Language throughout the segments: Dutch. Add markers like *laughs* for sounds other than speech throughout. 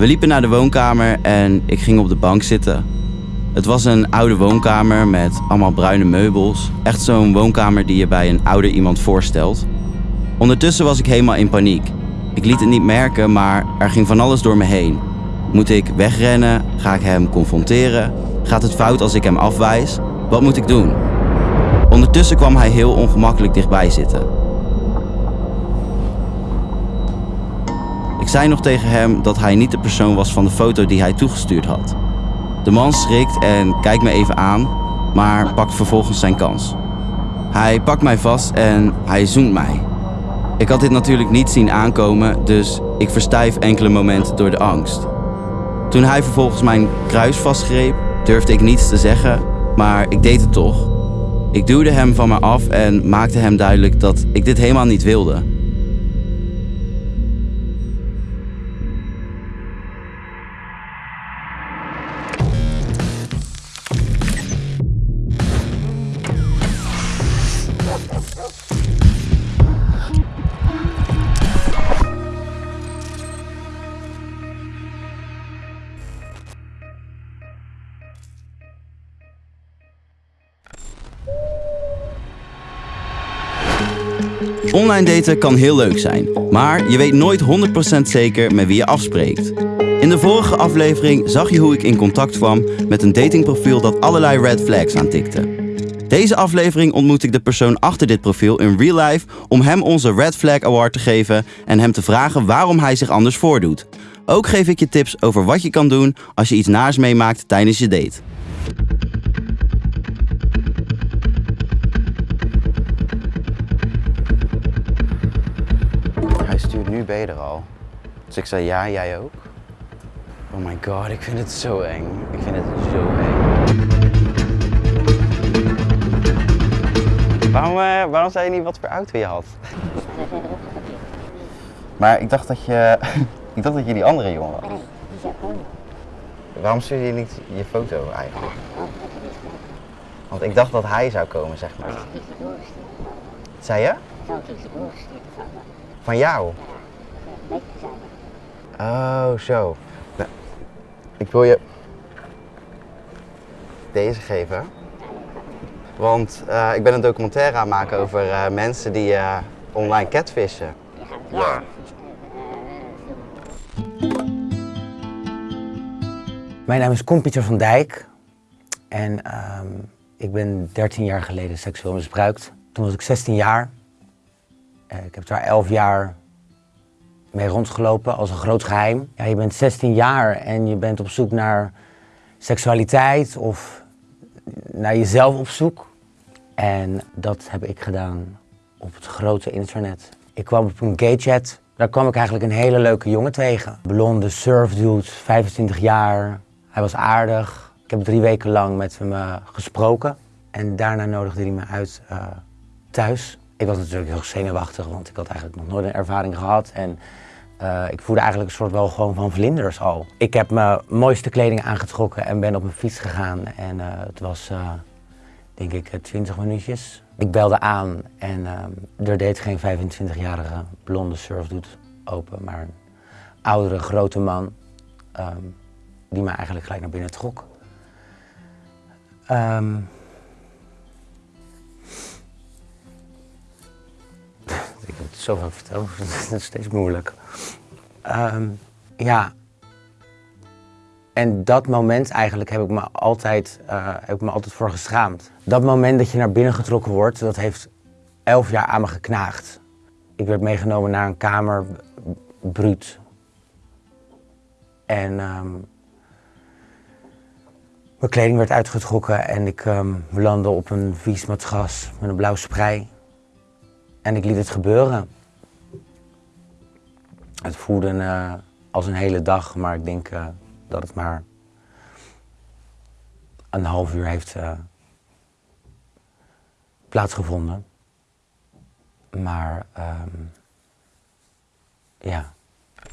We liepen naar de woonkamer en ik ging op de bank zitten. Het was een oude woonkamer met allemaal bruine meubels. Echt zo'n woonkamer die je bij een ouder iemand voorstelt. Ondertussen was ik helemaal in paniek. Ik liet het niet merken, maar er ging van alles door me heen. Moet ik wegrennen? Ga ik hem confronteren? Gaat het fout als ik hem afwijs? Wat moet ik doen? Ondertussen kwam hij heel ongemakkelijk dichtbij zitten. Zei nog tegen hem dat hij niet de persoon was van de foto die hij toegestuurd had. De man schrikt en kijkt me even aan, maar pakt vervolgens zijn kans. Hij pakt mij vast en hij zoent mij. Ik had dit natuurlijk niet zien aankomen, dus ik verstijf enkele momenten door de angst. Toen hij vervolgens mijn kruis vastgreep, durfde ik niets te zeggen, maar ik deed het toch. Ik duwde hem van me af en maakte hem duidelijk dat ik dit helemaal niet wilde. Online daten kan heel leuk zijn, maar je weet nooit 100% zeker met wie je afspreekt. In de vorige aflevering zag je hoe ik in contact kwam met een datingprofiel dat allerlei red flags aantikte. Deze aflevering ontmoet ik de persoon achter dit profiel in real life om hem onze Red Flag Award te geven en hem te vragen waarom hij zich anders voordoet. Ook geef ik je tips over wat je kan doen als je iets naars meemaakt tijdens je date. Ben je er al. Dus ik zei ja, jij ook. Oh my god, ik vind het zo eng. Ik vind het zo eng. Waarom, eh, waarom zei je niet wat voor auto je had? *laughs* Maar ik dacht dat je, *laughs* ik dacht dat je die andere jongen was. Waarom stuurde je niet je foto eigenlijk? Want ik dacht dat hij zou komen, zeg maar. Zei je? Van jou? Oh, zo. Nou, ik wil je deze geven. Want eh, ik ben een documentaire aan het maken over eh, mensen die eh, online catfishen. Ja. Mijn naam is Kom Pieter van Dijk en ehm, ik ben 13 jaar geleden seksueel misbruikt. Toen was ik 16 jaar. Eh, ik heb daar 11 jaar mee rondgelopen als een groot geheim. Ja, je bent 16 jaar en je bent op zoek naar seksualiteit of naar jezelf op zoek. En dat heb ik gedaan op het grote internet. Ik kwam op een gaychat. Daar kwam ik eigenlijk een hele leuke jongen tegen. Blonde surfdude, 25 jaar. Hij was aardig. Ik heb drie weken lang met hem eh, gesproken. En daarna nodigde hij me uit eh, thuis. Ik was natuurlijk heel zenuwachtig, want ik had eigenlijk nog nooit een ervaring gehad. En eh, ik voelde eigenlijk een soort wel gewoon van vlinders al. Ik heb mijn mooiste kleding aangetrokken en ben op mijn fiets gegaan. En het was, denk ik, 20 minuutjes. Ik belde aan en er deed geen 25-jarige blonde surfdude open, maar een oudere, grote man. ehm, die mij eigenlijk gelijk naar binnen trok. Ehm, ik heb het zo vaak verteld, *laughs* het is steeds moeilijk. Ehm, ja. En dat moment eigenlijk heb ik me altijd, eh, heb ik me altijd voor geschaamd. Dat moment dat je naar binnen getrokken wordt, dat heeft elf jaar aan me geknaagd. Ik werd meegenomen naar een kamer, bruut. En ehm, mijn kleding werd uitgetrokken en ik ehm, belandde op een vies matras met een blauw sprei. En ik liet het gebeuren. Het voelde eh, als een hele dag, maar ik denk eh, dat het maar een half uur heeft eh, plaatsgevonden. Maar ehm, ja.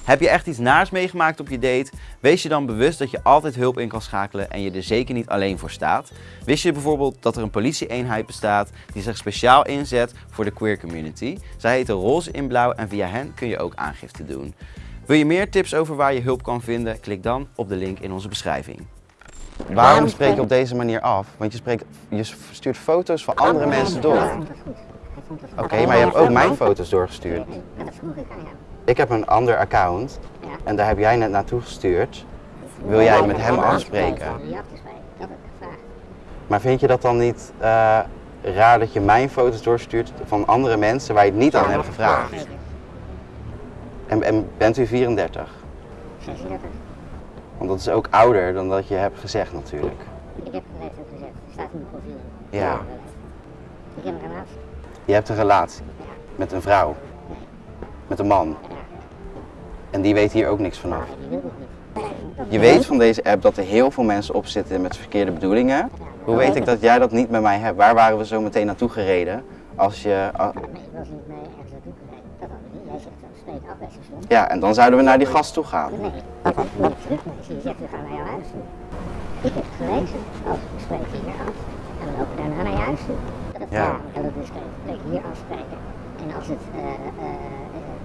Heb je echt iets naars meegemaakt op je date? Wees je dan bewust dat je altijd hulp in kan schakelen en je er zeker niet alleen voor staat. Wist je bijvoorbeeld dat er een politieeenheid bestaat die zich speciaal inzet voor de queer community? Zij heten Roze in Blauw en via hen kun je ook aangifte doen. Wil je meer tips over waar je hulp kan vinden? Klik dan op de link in onze beschrijving. Waarom spreek je op deze manier af? Want je, spreekt, je stuurt foto's van andere mensen door. Oké, maar je hebt ook mijn foto's doorgestuurd. Dat vroeg ik aan hem. Ik heb een ander account Ja. en daar heb jij net naartoe gestuurd. Wil jij met hem afspreken? Spreken. Dat heb ik gevraagd. Maar vind je dat dan niet eh, raar dat je mijn foto's doorstuurt van andere mensen waar je het niet aan hebt gevraagd? En, en bent u 34? 36. Want dat is ook ouder dan dat je hebt gezegd natuurlijk. Ik heb een leeftijd gezet. Staat in mijn profiel. Ja. Ik heb een relatie. Je hebt een relatie met een vrouw, met een man. En die weet hier ook niks vanaf. Je weet van deze app dat er heel veel mensen op zitten met verkeerde bedoelingen. Hoe weet ik dat jij dat niet met mij hebt? Waar waren we zo meteen naartoe gereden? Als je, Nee, ik was niet mee ergens naartoe gereden. Dat hadden we niet. Jij zegt zo, spreek af bij station. ja, en dan zouden we naar die gast toe gaan. Nee, dat ik niet terug. Nee, je zegt, we gaan naar jouw huis toe. Ik heb gelezen, als we spreken hier af. En we lopen daarna naar je huis toe. Dat Ja. dat is hier afspreken. En als het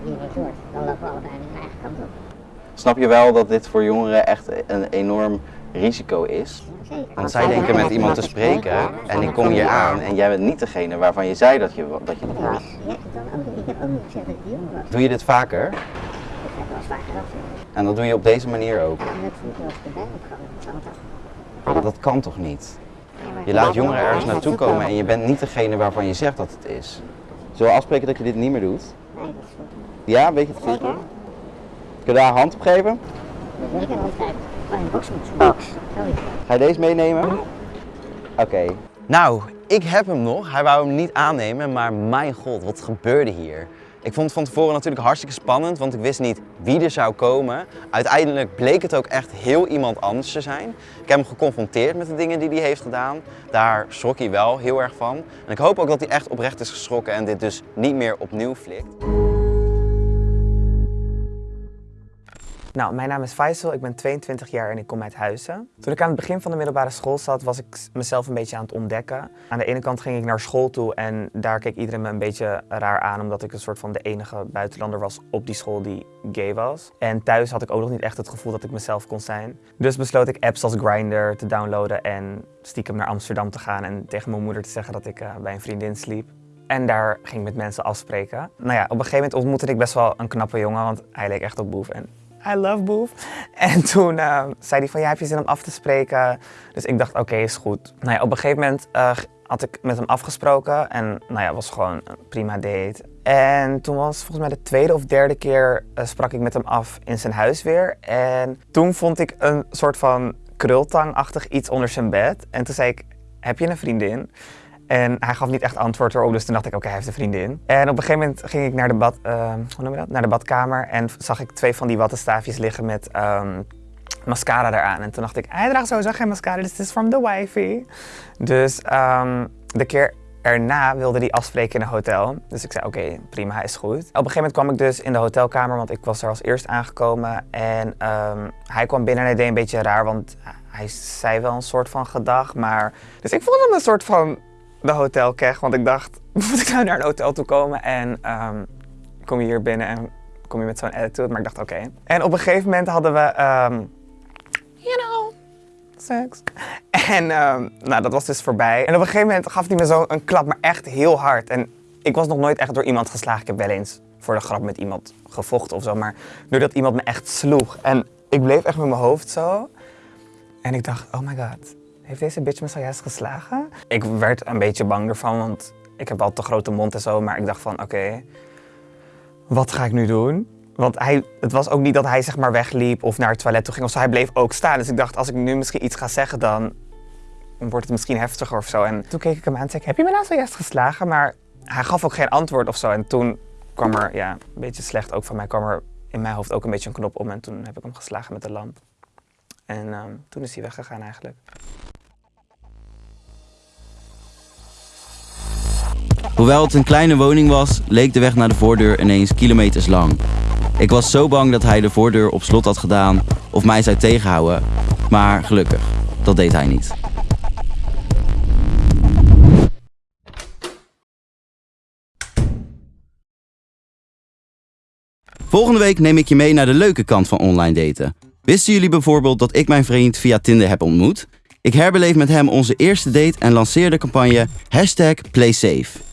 wordt, dan lopen we allebei naar eigen kant op. Snap je wel dat dit voor jongeren echt een enorm risico is? Want zij denken met iemand te spreken en ik kom hier aan en jij bent niet degene waarvan je zei dat je, dat je was. je hebt het dan ook, ik heb ook niet gezegd dat ik jong was. Doe je dit vaker? Ik heb wel eens vaker dat gezegd. En dat doe je op deze manier ook? Dat? Kan toch niet? Je laat jongeren ergens naartoe komen en je bent niet degene waarvan je zegt dat het is. Zullen we afspreken dat je dit niet meer doet? Nee, dat is goed. Ja, weet je het Zeker? zeker? Kun je daar een hand op geven? Ik nog altijd. Oh, een box moet box. Zoiets. Ga je deze meenemen? Oké. Nou, ik heb hem nog. Hij wou hem niet aannemen, maar mijn god, wat gebeurde hier? Ik vond het van tevoren natuurlijk hartstikke spannend, want ik wist niet wie er zou komen. Uiteindelijk bleek het ook echt heel iemand anders te zijn. Ik heb hem geconfronteerd met de dingen die hij heeft gedaan. Daar schrok hij wel heel erg van. En ik hoop ook dat hij echt oprecht is geschrokken en dit dus niet meer opnieuw flikt. Nou, mijn naam is Faisal, ik ben 22 jaar en ik kom uit Huizen. Toen ik aan het begin van de middelbare school zat, was ik mezelf een beetje aan het ontdekken. Aan de ene kant ging ik naar school toe en daar keek iedereen me een beetje raar aan, omdat ik een soort van de enige buitenlander was op die school die gay was. En thuis had ik ook nog niet echt het gevoel dat ik mezelf kon zijn. Dus besloot ik apps als Grindr te downloaden en stiekem naar Amsterdam te gaan en tegen mijn moeder te zeggen dat ik eh, bij een vriendin sliep. En daar ging ik met mensen afspreken. Nou ja, op een gegeven moment ontmoette ik best wel een knappe jongen, want hij leek echt op Boef. En I love Boef. *laughs* En toen eh, zei hij van, ja, heb je zin om af te spreken? Dus ik dacht, oké, is goed. Nou ja, op een gegeven moment eh, had ik met hem afgesproken. En nou ja, was gewoon een prima date. En toen was volgens mij de tweede of derde keer eh, sprak ik met hem af in zijn huis weer. En toen vond ik een soort van krultangachtig iets onder zijn bed. En toen zei ik, heb je een vriendin? En hij gaf niet echt antwoord erop, dus toen dacht ik, oké, hij heeft een vriendin. En op een gegeven moment ging ik naar de, bad, eh, hoe noem je dat? naar de badkamer en zag ik twee van die wattenstaafjes liggen met ehm, mascara eraan. En toen dacht ik, hij draagt sowieso geen mascara, dit is from the wifey. Dus ehm, de keer erna wilde hij afspreken in een hotel. Dus ik zei, oké, prima, hij is goed. Op een gegeven moment kwam ik dus in de hotelkamer, want ik was er als eerst aangekomen. En ehm, hij kwam binnen en hij deed een beetje raar, want hij zei wel een soort van gedag, maar... Dus ik voelde me een soort van de hotelkeg, want ik dacht, *laughs* moet ik nou naar een hotel toe komen? En ehm, kom je hier binnen en kom je met zo'n attitude, maar ik dacht, oké. En op een gegeven moment hadden we, ehm, you know, seks. En ehm, nou, dat was dus voorbij. En op een gegeven moment gaf hij me zo een klap, maar echt heel hard. En ik was nog nooit echt door iemand geslagen. Ik heb wel eens voor de grap met iemand gevochten of zo, maar doordat iemand me echt sloeg. En ik bleef echt met mijn hoofd zo. En ik dacht, oh my god, heeft deze bitch me zojuist geslagen? Ik werd een beetje bang ervan, want ik heb wel te grote mond en zo. Maar ik dacht van, oké, wat ga ik nu doen? Want hij, het was ook niet dat hij zeg maar wegliep of naar het toilet toe ging of zo. Hij bleef ook staan. Dus ik dacht, als ik nu misschien iets ga zeggen, dan wordt het misschien heftiger of zo. En toen keek ik hem aan en zei ik, heb je me nou zojuist geslagen? Maar hij gaf ook geen antwoord of zo. En toen kwam er, ja, een beetje slecht ook van mij, kwam er in mijn hoofd ook een beetje een knop om. En toen heb ik hem geslagen met de lamp. En ehm, toen is hij weggegaan eigenlijk. Hoewel het een kleine woning was, leek de weg naar de voordeur ineens kilometers lang. Ik was zo bang dat hij de voordeur op slot had gedaan of mij zou tegenhouden, maar gelukkig, dat deed hij niet. Volgende week neem ik je mee naar de leuke kant van online daten. Wisten jullie bijvoorbeeld dat ik mijn vriend via Tinder heb ontmoet? Ik herbeleef met hem onze eerste date en lanceer de campagne hashtag PlaySafe.